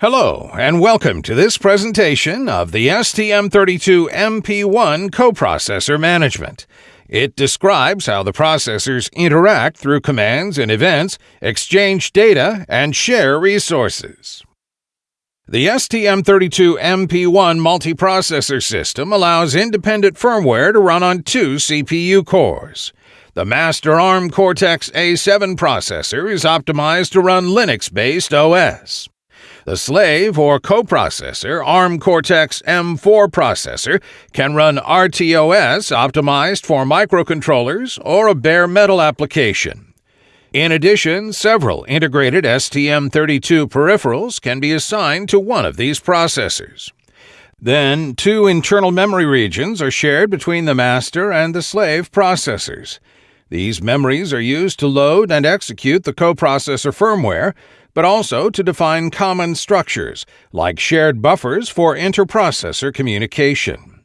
Hello, and welcome to this presentation of the STM32MP1 coprocessor management. It describes how the processors interact through commands and events, exchange data, and share resources. The STM32MP1 multiprocessor system allows independent firmware to run on two CPU cores. The master ARM Cortex A7 processor is optimized to run Linux-based OS. The slave or coprocessor ARM Cortex M4 processor can run RTOS optimized for microcontrollers or a bare metal application. In addition, several integrated STM32 peripherals can be assigned to one of these processors. Then, two internal memory regions are shared between the master and the slave processors. These memories are used to load and execute the coprocessor firmware, but also to define common structures, like shared buffers for interprocessor communication.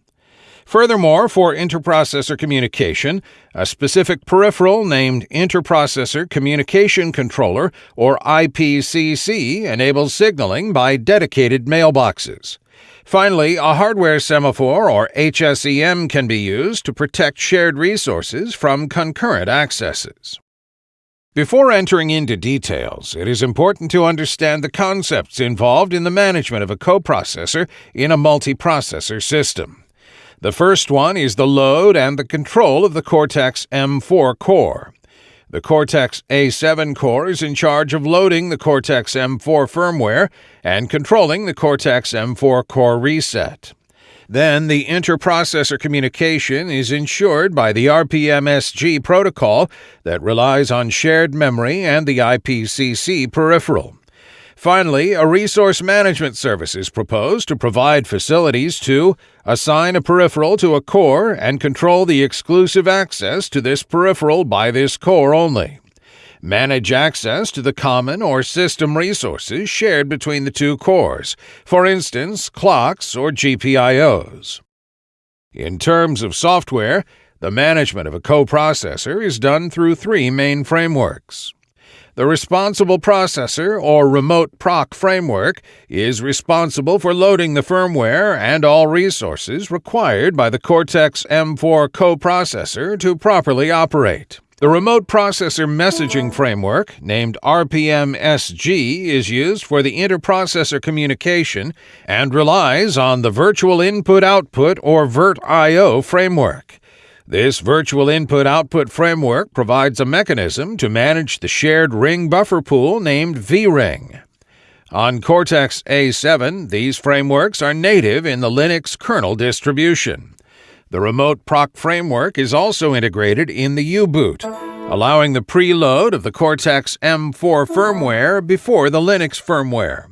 Furthermore, for interprocessor communication, a specific peripheral named Interprocessor Communication Controller, or IPCC, enables signaling by dedicated mailboxes. Finally, a hardware semaphore, or HSEM, can be used to protect shared resources from concurrent accesses. Before entering into details, it is important to understand the concepts involved in the management of a coprocessor in a multiprocessor system. The first one is the load and the control of the Cortex M4 core. The Cortex A7 core is in charge of loading the Cortex M4 firmware and controlling the Cortex M4 core reset. Then the interprocessor communication is ensured by the RPMSG protocol that relies on shared memory and the IPCC peripheral. Finally, a resource management service is proposed to provide facilities to assign a peripheral to a core and control the exclusive access to this peripheral by this core only manage access to the common or system resources shared between the two cores, for instance, clocks or GPIOs. In terms of software, the management of a coprocessor is done through three main frameworks. The Responsible Processor or Remote Proc framework is responsible for loading the firmware and all resources required by the Cortex M4 coprocessor to properly operate. The Remote Processor Messaging Framework, named RPMSG, is used for the interprocessor communication and relies on the Virtual Input Output or VIRT-IO framework. This Virtual Input Output framework provides a mechanism to manage the shared ring buffer pool named vRing. On Cortex A7, these frameworks are native in the Linux kernel distribution. The Remote Proc framework is also integrated in the U-boot, allowing the preload of the Cortex M4 firmware before the Linux firmware.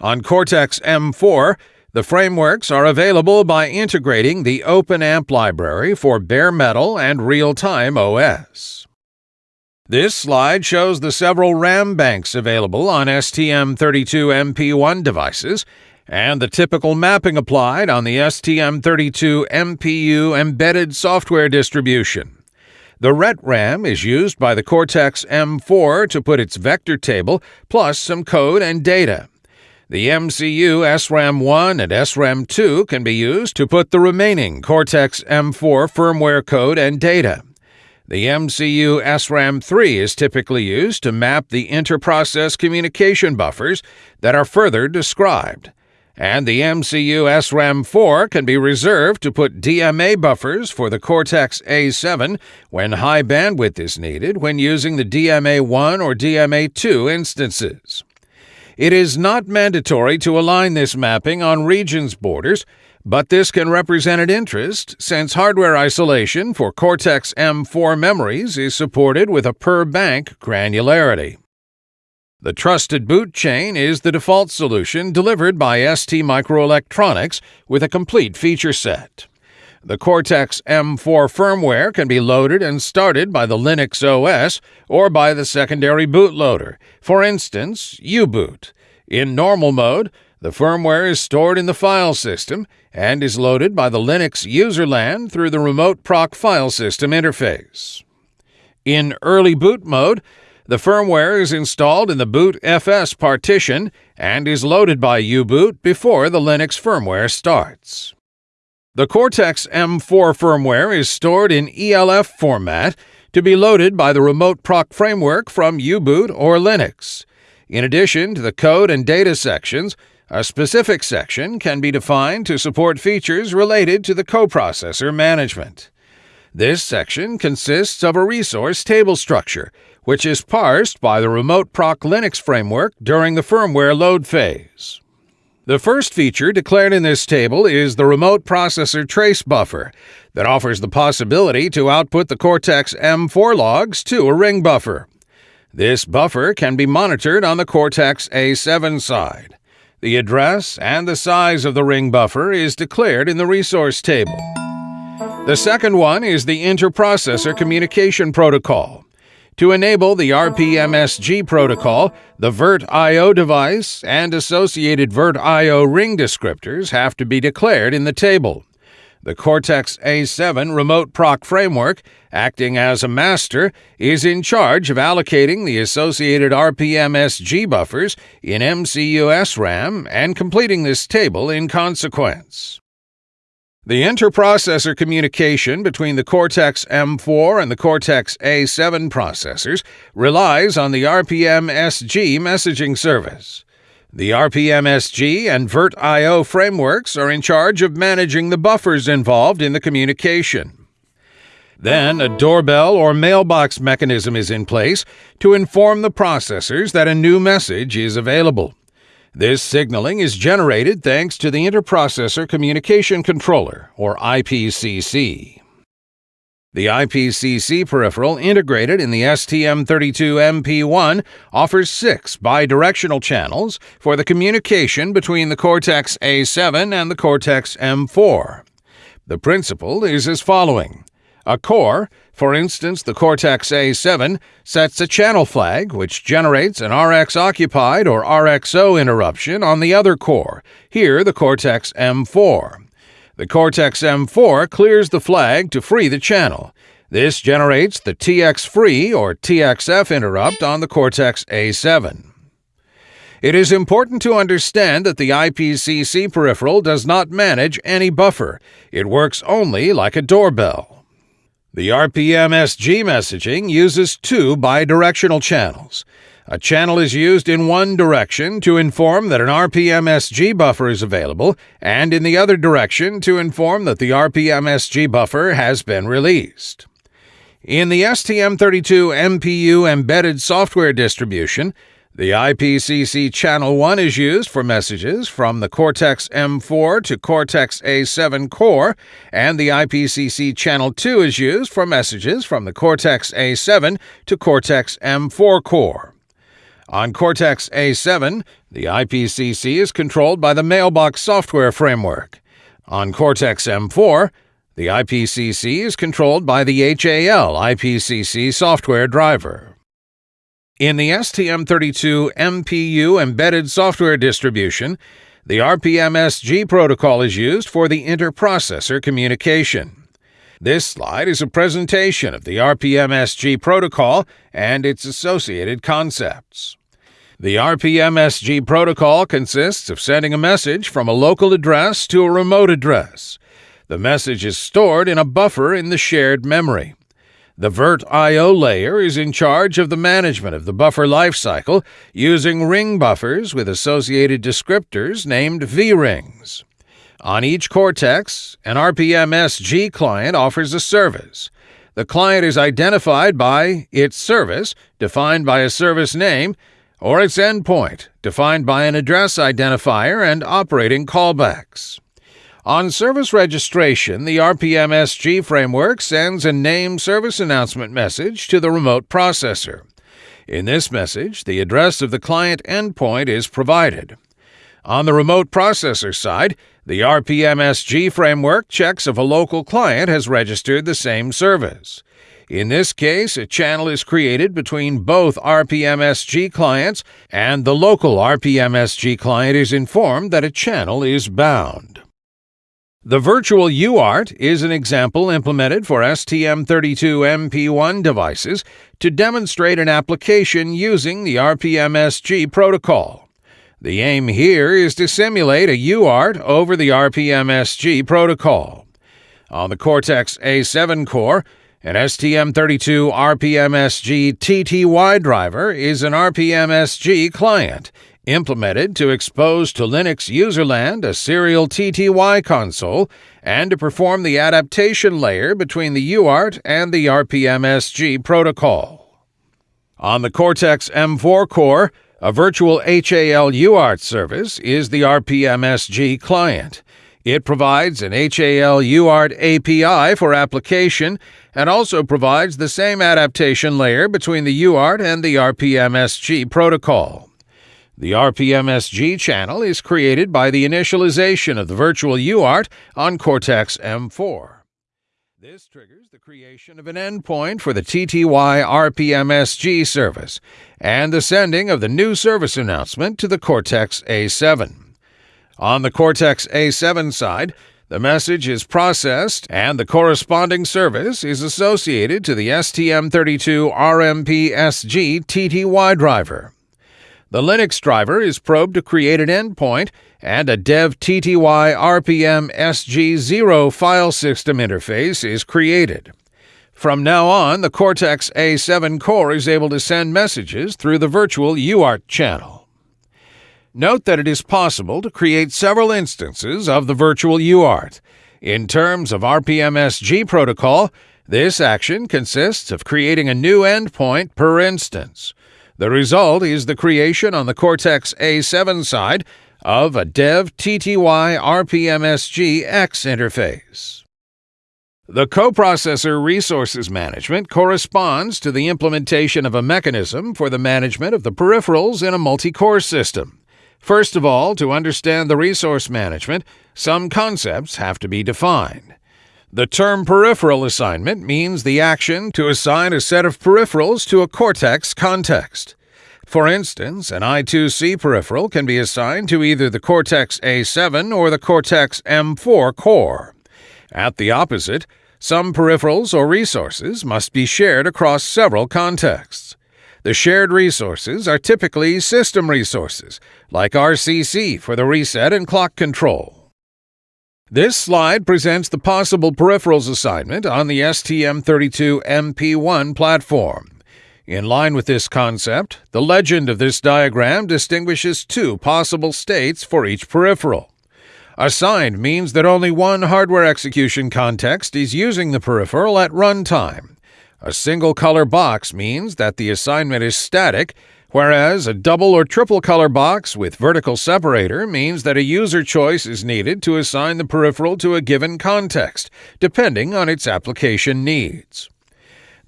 On Cortex M4, the frameworks are available by integrating the OpenAMP library for bare metal and real-time OS. This slide shows the several RAM banks available on STM32MP1 devices and the typical mapping applied on the STM32 MPU embedded software distribution. The RET-RAM is used by the Cortex M4 to put its vector table plus some code and data. The MCU SRAM1 and SRAM2 can be used to put the remaining Cortex M4 firmware code and data. The MCU SRAM3 is typically used to map the interprocess communication buffers that are further described and the MCU SRAM4 can be reserved to put DMA buffers for the Cortex A7 when high bandwidth is needed when using the DMA1 or DMA2 instances. It is not mandatory to align this mapping on regions borders, but this can represent an interest since hardware isolation for Cortex M4 memories is supported with a per bank granularity. The Trusted Boot Chain is the default solution delivered by ST Microelectronics with a complete feature set. The Cortex M4 firmware can be loaded and started by the Linux OS or by the secondary bootloader, for instance, U-Boot. In normal mode, the firmware is stored in the file system and is loaded by the Linux userland through the Remote Proc file system interface. In early boot mode, The firmware is installed in the boot FS partition and is loaded by U-boot before the Linux firmware starts. The Cortex M4 firmware is stored in ELF format to be loaded by the Remote Proc framework from U-boot or Linux. In addition to the code and data sections, a specific section can be defined to support features related to the coprocessor management. This section consists of a resource table structure, which is parsed by the Remote Proc Linux framework during the firmware load phase. The first feature declared in this table is the Remote Processor Trace Buffer that offers the possibility to output the Cortex M4 logs to a ring buffer. This buffer can be monitored on the Cortex A7 side. The address and the size of the ring buffer is declared in the resource table. The second one is the Interprocessor Communication Protocol. To enable the RPMSG protocol, the VIRT-IO device and associated VIRT-IO ring descriptors have to be declared in the table. The Cortex A7 Remote Proc framework, acting as a master, is in charge of allocating the associated RPMSG buffers in MCU SRAM and completing this table in consequence. The interprocessor communication between the Cortex M4 and the Cortex A7 processors relies on the RPM-SG messaging service. The RPM-SG and VIRT-IO frameworks are in charge of managing the buffers involved in the communication. Then, a doorbell or mailbox mechanism is in place to inform the processors that a new message is available. This signaling is generated thanks to the Interprocessor Communication Controller, or IPCC. The IPCC peripheral integrated in the STM32MP1 offers six bidirectional channels for the communication between the Cortex A7 and the Cortex M4. The principle is as following. A core, for instance the Cortex A7, sets a channel flag which generates an RX occupied or RXO interruption on the other core, here the Cortex M4. The Cortex M4 clears the flag to free the channel. This generates the TX free or TXF interrupt on the Cortex A7. It is important to understand that the IPCC peripheral does not manage any buffer. It works only like a doorbell. The RPM-SG messaging uses two bidirectional channels. A channel is used in one direction to inform that an RPM-SG buffer is available, and in the other direction to inform that the RPM-SG buffer has been released. In the STM32 MPU embedded software distribution, the IPCC Channel 1 is used for messages from the Cortex M4 to Cortex A7 core, and the IPCC Channel 2 is used for messages from the Cortex A7 to Cortex M4 core. On Cortex A7, the IPCC is controlled by the Mailbox software framework. On Cortex M4, the IPCC is controlled by the HAL IPCC software driver. In the STM32 MPU embedded software distribution, the RPM-SG protocol is used for the interprocessor communication. This slide is a presentation of the RPM-SG protocol and its associated concepts. The RPM-SG protocol consists of sending a message from a local address to a remote address. The message is stored in a buffer in the shared memory. The VIRT-IO layer is in charge of the management of the buffer lifecycle using ring buffers with associated descriptors named V-rings. On each Cortex, an RPM-SG client offers a service. The client is identified by its service, defined by a service name, or its endpoint, defined by an address identifier and operating callbacks. On service registration, the RPM-SG framework sends a name service announcement message to the remote processor. In this message, the address of the client endpoint is provided. On the remote processor side, the RPM-SG framework checks if a local client has registered the same service. In this case, a channel is created between both RPM-SG clients, and the local RPM-SG client is informed that a channel is bound. The virtual UART is an example implemented for STM32MP1 devices to demonstrate an application using the RPMSG protocol. The aim here is to simulate a UART over the RPMSG protocol. On the Cortex A7 core, an STM32 RPMSG TTY driver is an RPMSG client implemented to expose to Linux userland a serial TTY console and to perform the adaptation layer between the UART and the RPMSG protocol. On the Cortex M4 core, a virtual HAL UART service is the RPMSG client. It provides an HAL UART API for application and also provides the same adaptation layer between the UART and the RPMSG protocol. The RPMSG channel is created by the initialization of the virtual UART on Cortex M4. This triggers the creation of an endpoint for the TTY RPMSG service and the sending of the new service announcement to the Cortex A7. On the Cortex A7 side, the message is processed and the corresponding service is associated to the STM32 RPM-SG TTY driver. The Linux driver is probed to create an endpoint and a dev TTY RPM SG0 file system interface is created. From now on, the Cortex A7 core is able to send messages through the virtual UART channel. Note that it is possible to create several instances of the virtual UART. In terms of RPMSG protocol, this action consists of creating a new endpoint per instance. The result is the creation on the Cortex A7 side of a dev TTY RPMSG X interface. The coprocessor resources management corresponds to the implementation of a mechanism for the management of the peripherals in a multi-core system. First of all, to understand the resource management, some concepts have to be defined. The term peripheral assignment means the action to assign a set of peripherals to a cortex context. For instance, an I2C peripheral can be assigned to either the Cortex A7 or the Cortex M4 core. At the opposite, some peripherals or resources must be shared across several contexts. The shared resources are typically system resources, like RCC for the reset and clock control. This slide presents the possible peripherals assignment on the STM32MP1 platform. In line with this concept, the legend of this diagram distinguishes two possible states for each peripheral. Assigned means that only one hardware execution context is using the peripheral at runtime, a single color box means that the assignment is static, whereas a double or triple color box with vertical separator means that a user choice is needed to assign the peripheral to a given context, depending on its application needs.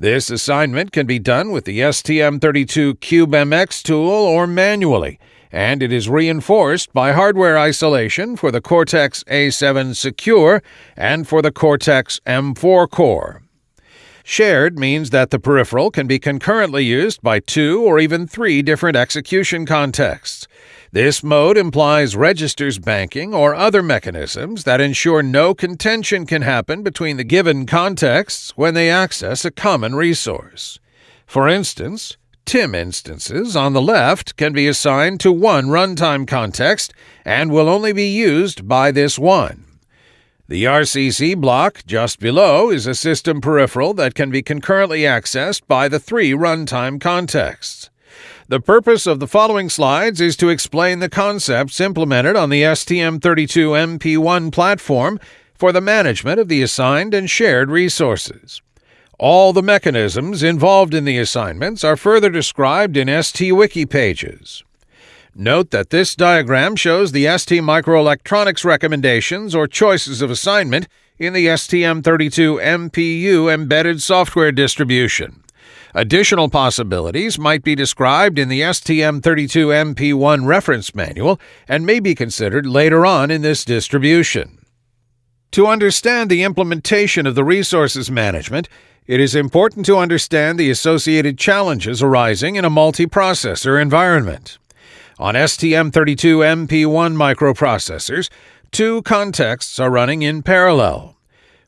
This assignment can be done with the STM32 CubeMX tool or manually, and it is reinforced by hardware isolation for the Cortex A7 Secure and for the Cortex M4 core. Shared means that the peripheral can be concurrently used by two or even three different execution contexts. This mode implies registers banking or other mechanisms that ensure no contention can happen between the given contexts when they access a common resource. For instance, TIM instances on the left can be assigned to one runtime context and will only be used by this one. The RCC block just below is a system peripheral that can be concurrently accessed by the three runtime contexts. The purpose of the following slides is to explain the concepts implemented on the STM32MP1 platform for the management of the assigned and shared resources. All the mechanisms involved in the assignments are further described in STWiki pages. Note that this diagram shows the ST microelectronics recommendations or choices of assignment in the STM32 MPU embedded software distribution. Additional possibilities might be described in the STM32 MP1 reference manual and may be considered later on in this distribution. To understand the implementation of the resources management, it is important to understand the associated challenges arising in a multiprocessor environment. On STM32MP1 microprocessors, two contexts are running in parallel.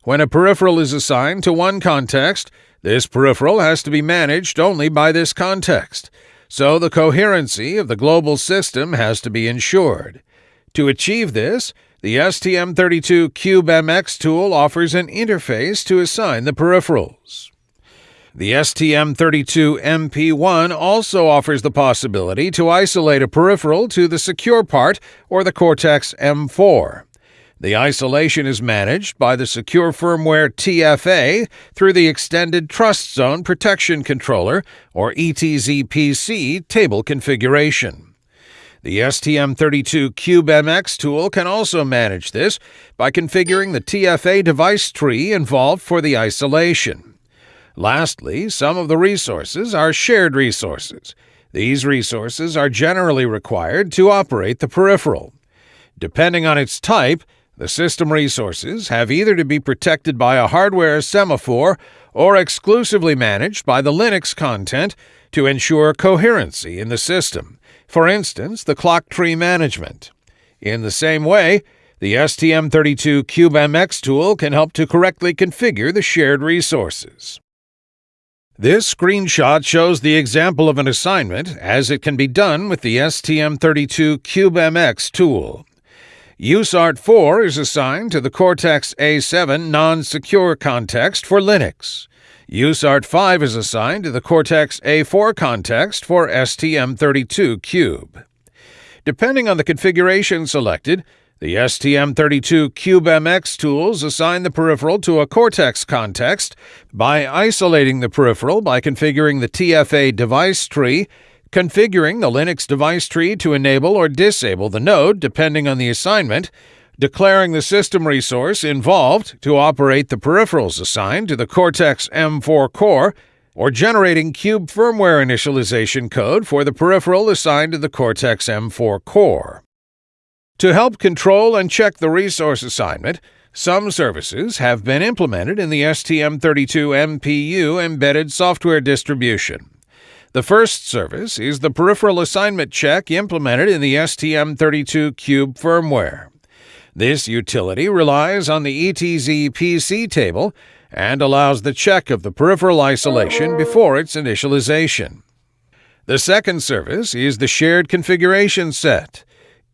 When a peripheral is assigned to one context, this peripheral has to be managed only by this context, so the coherency of the global system has to be ensured. To achieve this, the STM32 CubeMX tool offers an interface to assign the peripherals. The STM32 MP1 also offers the possibility to isolate a peripheral to the secure part or the Cortex M4. The isolation is managed by the Secure Firmware TFA through the Extended Trust Zone Protection Controller, or ETZPC, table configuration. The STM32 CubeMX tool can also manage this by configuring the TFA device tree involved for the isolation. Lastly, some of the resources are shared resources. These resources are generally required to operate the peripheral. Depending on its type, the system resources have either to be protected by a hardware semaphore or exclusively managed by the Linux content to ensure coherency in the system, for instance, the clock tree management. In the same way, the STM32 CubeMX tool can help to correctly configure the shared resources. This screenshot shows the example of an assignment as it can be done with the STM32 CubeMX tool. USART4 is assigned to the Cortex A7 non-secure context for Linux. USART5 is assigned to the Cortex A4 context for STM32 Cube. Depending on the configuration selected, the STM32 CubeMX tools assign the peripheral to a Cortex context by isolating the peripheral by configuring the TFA device tree, configuring the Linux device tree to enable or disable the node depending on the assignment, declaring the system resource involved to operate the peripherals assigned to the Cortex M4 core, or generating Cube firmware initialization code for the peripheral assigned to the Cortex M4 core. To help control and check the resource assignment, some services have been implemented in the STM32 MPU embedded software distribution. The first service is the Peripheral Assignment Check implemented in the STM32 Cube firmware. This utility relies on the ETZ PC table and allows the check of the peripheral isolation before its initialization. The second service is the Shared Configuration Set.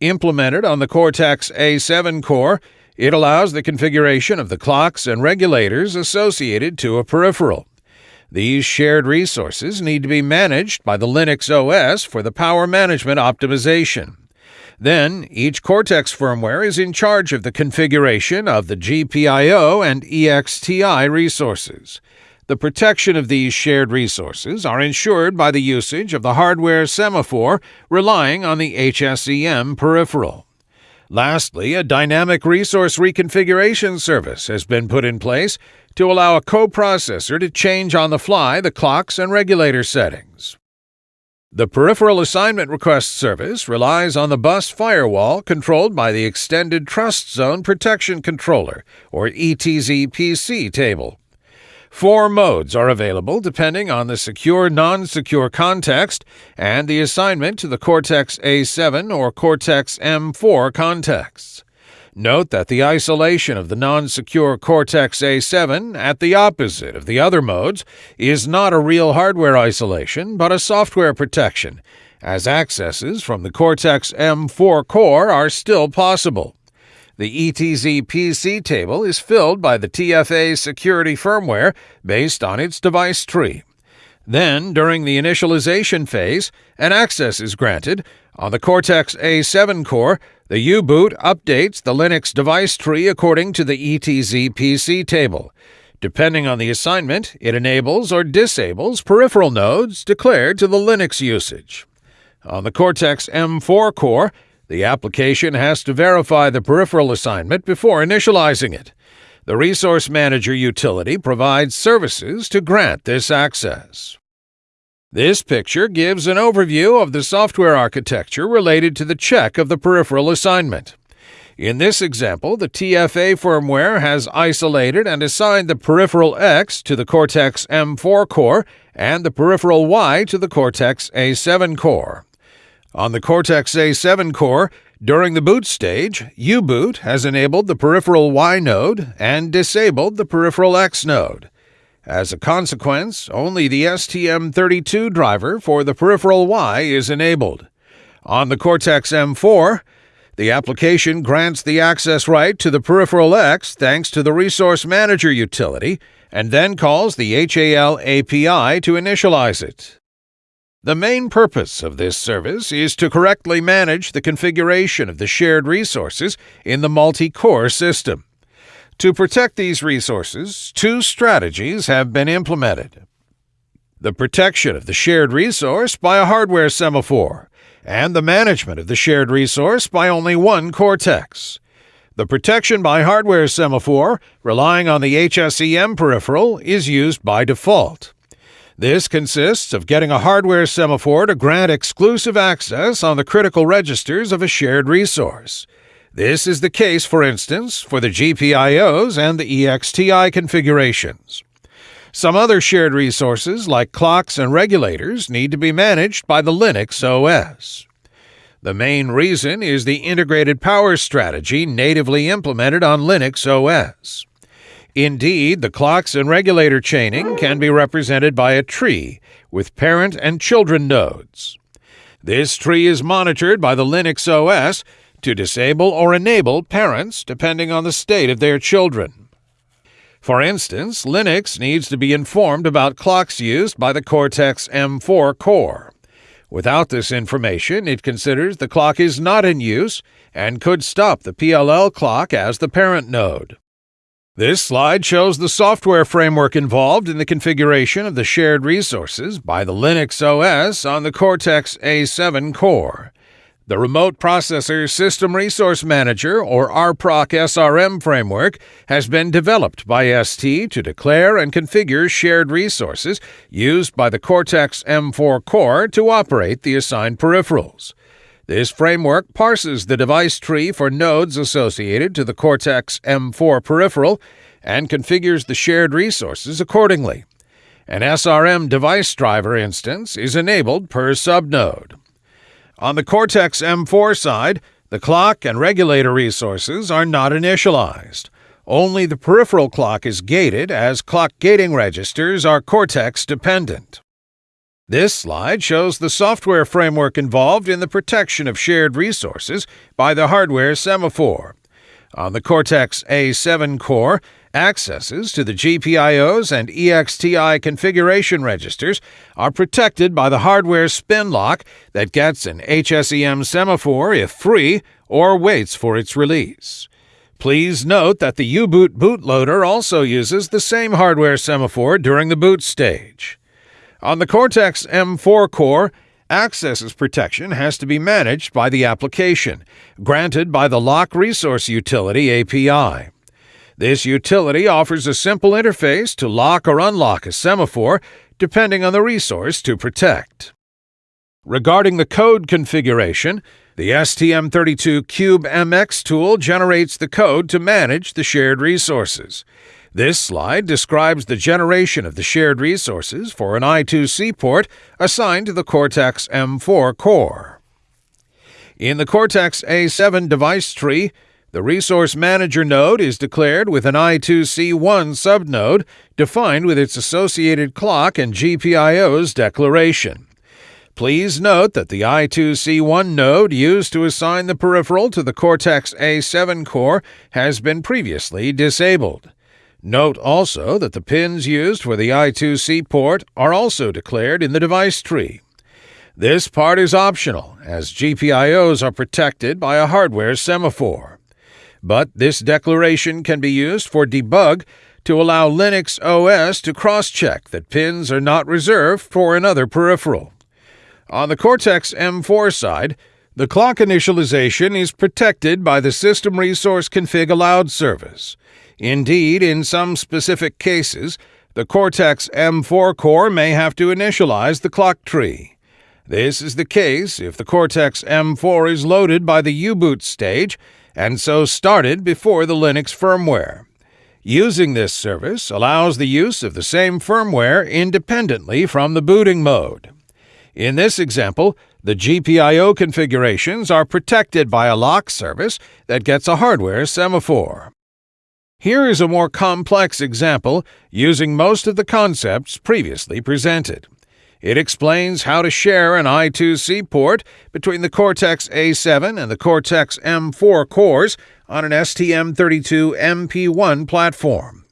Implemented on the Cortex A7 core, it allows the configuration of the clocks and regulators associated to a peripheral. These shared resources need to be managed by the Linux OS for the power management optimization. Then, each Cortex firmware is in charge of the configuration of the GPIO and EXTI resources. The protection of these shared resources are ensured by the usage of the hardware semaphore relying on the HSEM peripheral. Lastly, a dynamic resource reconfiguration service has been put in place to allow a coprocessor to change on the fly the clocks and regulator settings. The Peripheral Assignment Request Service relies on the bus firewall controlled by the Extended Trust Zone Protection Controller, or ETZPC table. Four modes are available depending on the secure non secure context and the assignment to the Cortex A7 or Cortex M4 contexts. Note that the isolation of the non secure Cortex A7 at the opposite of the other modes is not a real hardware isolation but a software protection, as accesses from the Cortex M4 core are still possible. The ETZ PC table is filled by the TFA security firmware based on its device tree. Then, during the initialization phase, an access is granted. On the Cortex A7 core, the U boot updates the Linux device tree according to the ETZ PC table. Depending on the assignment, it enables or disables peripheral nodes declared to the Linux usage. On the Cortex M4 core, the application has to verify the peripheral assignment before initializing it. The Resource Manager utility provides services to grant this access. This picture gives an overview of the software architecture related to the check of the peripheral assignment. In this example, the TFA firmware has isolated and assigned the peripheral X to the Cortex M4 core and the peripheral Y to the Cortex A7 core. On the Cortex A7 core, During the boot stage, U-boot has enabled the peripheral Y node and disabled the peripheral X node. As a consequence, only the STM32 driver for the peripheral Y is enabled. On the Cortex M4, the application grants the access right to the peripheral X thanks to the Resource Manager utility and then calls the HAL API to initialize it. The main purpose of this service is to correctly manage the configuration of the shared resources in the multi-core system. To protect these resources, two strategies have been implemented. The protection of the shared resource by a hardware semaphore, and the management of the shared resource by only one Cortex. The protection by hardware semaphore, relying on the HSEM peripheral, is used by default. This consists of getting a hardware semaphore to grant exclusive access on the critical registers of a shared resource. This is the case, for instance, for the GPIOs and the EXTI configurations. Some other shared resources, like clocks and regulators, need to be managed by the Linux OS. The main reason is the integrated power strategy natively implemented on Linux OS. Indeed, the clocks and regulator chaining can be represented by a tree with parent and children nodes. This tree is monitored by the Linux OS to disable or enable parents depending on the state of their children. For instance, Linux needs to be informed about clocks used by the Cortex M4 core. Without this information, it considers the clock is not in use and could stop the PLL clock as the parent node. This slide shows the software framework involved in the configuration of the shared resources by the Linux OS on the Cortex A7 core. The Remote Processor System Resource Manager, or RPROC SRM framework, has been developed by ST to declare and configure shared resources used by the Cortex M4 core to operate the assigned peripherals. This framework parses the device tree for nodes associated to the Cortex M4 peripheral and configures the shared resources accordingly. An SRM device driver instance is enabled per subnode. On the Cortex M4 side, the clock and regulator resources are not initialized. Only the peripheral clock is gated as clock gating registers are Cortex dependent. This slide shows the software framework involved in the protection of shared resources by the hardware semaphore. On the Cortex A7 core, accesses to the GPIOs and EXTI configuration registers are protected by the hardware spin lock that gets an HSEM semaphore if free or waits for its release. Please note that the U-Boot bootloader also uses the same hardware semaphore during the boot stage. On the Cortex M4 core, accesses protection has to be managed by the application, granted by the Lock Resource Utility API. This utility offers a simple interface to lock or unlock a semaphore depending on the resource to protect. Regarding the code configuration, the STM32Cube MX tool generates the code to manage the shared resources. This slide describes the generation of the shared resources for an I2C port assigned to the Cortex M4 core. In the Cortex A7 device tree, the Resource Manager node is declared with an I2C1 subnode defined with its associated clock and GPIO's declaration. Please note that the I2C1 node used to assign the peripheral to the Cortex A7 core has been previously disabled. Note also that the pins used for the I2C port are also declared in the device tree. This part is optional, as GPIOs are protected by a hardware semaphore. But this declaration can be used for debug to allow Linux OS to cross-check that pins are not reserved for another peripheral. On the Cortex M4 side, the clock initialization is protected by the System Resource Config Allowed service. Indeed, in some specific cases, the Cortex M4 core may have to initialize the clock tree. This is the case if the Cortex M4 is loaded by the U-boot stage and so started before the Linux firmware. Using this service allows the use of the same firmware independently from the booting mode. In this example, The GPIO configurations are protected by a lock service that gets a hardware semaphore. Here is a more complex example using most of the concepts previously presented. It explains how to share an I2C port between the Cortex A7 and the Cortex M4 cores on an STM32 MP1 platform.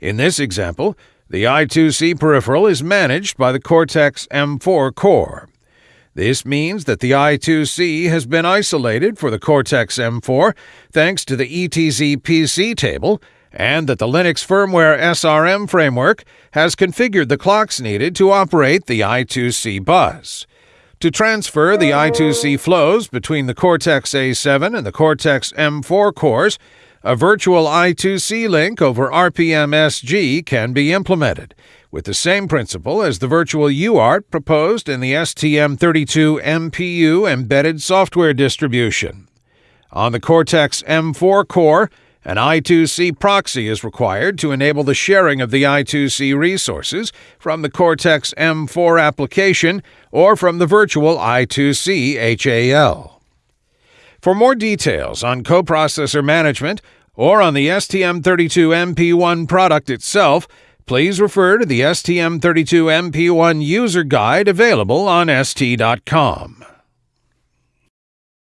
In this example, the I2C peripheral is managed by the Cortex M4 core. This means that the I2C has been isolated for the Cortex M4 thanks to the ETZ PC table and that the Linux firmware SRM framework has configured the clocks needed to operate the I2C bus. To transfer the I2C flows between the Cortex A7 and the Cortex M4 cores, a virtual I2C link over RPMSG can be implemented, with the same principle as the virtual UART proposed in the STM32 MPU embedded software distribution. On the Cortex M4 core, an I2C proxy is required to enable the sharing of the I2C resources from the Cortex M4 application or from the virtual I2C HAL. For more details on coprocessor management or on the STM32 MP1 product itself, please refer to the STM32 MP1 user guide available on ST.com.